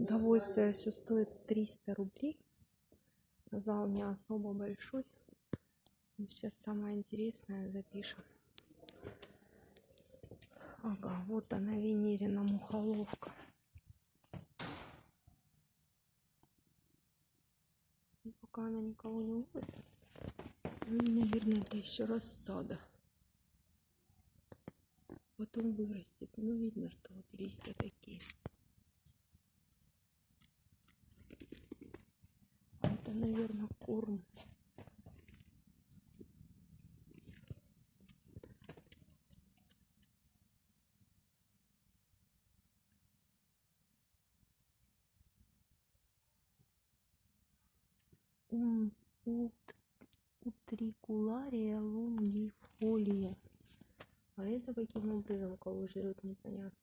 Удовольствие все стоит 300 рублей. Зал не особо большой. Но Сейчас самое интересное запишем. Ага, вот она, Венерина мухоловка. И пока она никого не ловит, ну, наверное, это еще рассада. Потом вырастет. Ну, видно, что вот листья такие. Это, наверное, корм. Ум, ут, утрикулария лунгифолия. А это каким образом кого жрет, непонятно.